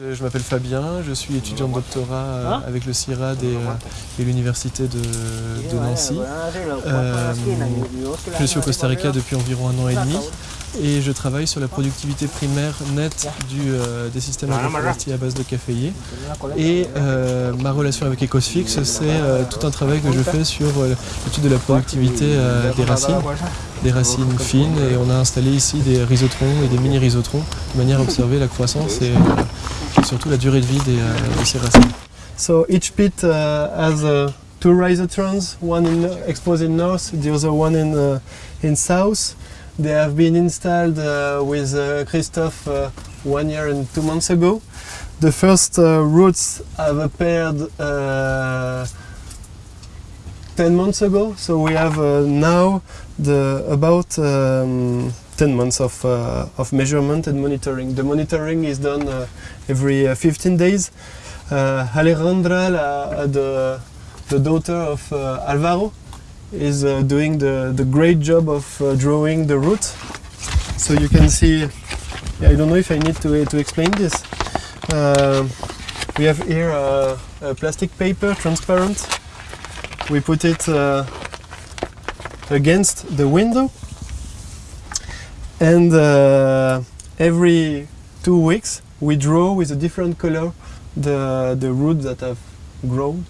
Je m'appelle Fabien, je suis étudiant de doctorat euh, avec le CIRAD et, euh, et l'université de, de Nancy. Euh, je suis au Costa Rica depuis environ un an et demi et je travaille sur la productivité primaire nette du, euh, des systèmes agroforestiers à base de caféier. Et euh, ma relation avec Ecosfix, c'est tout un travail que je fais sur l'étude de la productivité des racines, des racines fines et on a installé ici des rhizotrons et des mini-rhizotrons de manière à observer la croissance et surtout la durée de vie des, euh, de ces racines. So each pit uh, has uh, two rhizotrons, one in, exposed in north, the other one in, uh, in south. They have been installed uh, with uh, Christophe uh, one year and two months ago. The first roots have appeared uh, 10 months ago, so we have now the, about um, 10 months of, of measurement and monitoring. The monitoring is done every uh, 15 days. Uh, Alejandra, la, the, the daughter of uh, Alvaro, is uh, doing the, the great job of uh, drawing the root. So you can see, I don't know if I need to, to explain this. Uh, we have here a, a plastic paper, transparent. We put it uh, against the window. And uh, every two weeks we draw with a different color the, the roots that have grown.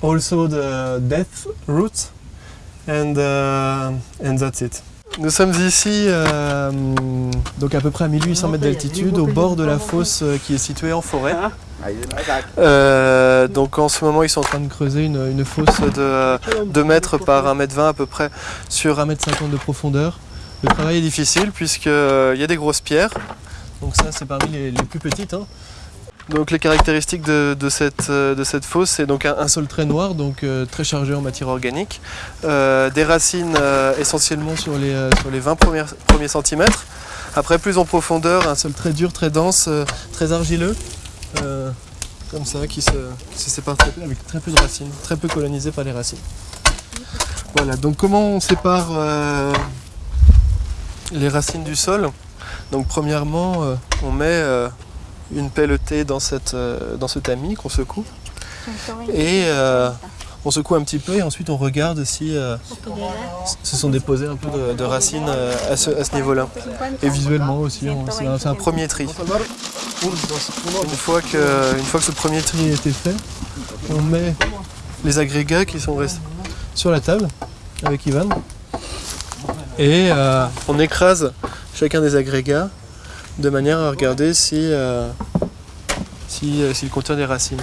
Also the death roots. And, uh, and that's it. Nous sommes ici, euh, donc à peu près à 1800 mètres d'altitude, au bord de la fosse euh, qui est située en forêt. Euh, donc en ce moment, ils sont en train de creuser une, une fosse de 2 mètres par 1 mètre 20 à peu près sur 1 mètre 50 de profondeur. Le travail est difficile puisqu'il y a des grosses pierres. Donc ça, c'est parmi les, plus petites. hein. Donc les caractéristiques de, de cette, euh, de cette fosse, c'est donc un, sol très noir, donc euh, très chargé en matière organique, Euh, des racines essentiellement sur les, euh, sur les 20 premiers, centimètres. Après, plus en profondeur, un sol très dur, très dense, très argileux, comme ça, qui se, sépare très peu, avec très peu de racines, très peu colonisé par les racines. Voilà, donc comment on sépare les racines du sol? Donc premièrement, euh, on met euh, une pelletée dans, cette, euh, dans ce tamis qu'on secoue. Et euh, on secoue un petit peu et ensuite on regarde si euh, se sont déposées un peu de, de racines euh, à ce, à ce niveau-là. Et visuellement aussi, on- c'est un, un premier tri. Une fois, que, une fois que ce premier tri a été fait, on met les agrégats qui sont restés sur la table avec Ivan. Et euh, on écrase chacun des agrégats de manière à regarder si euh, euh, s'il contient des racines.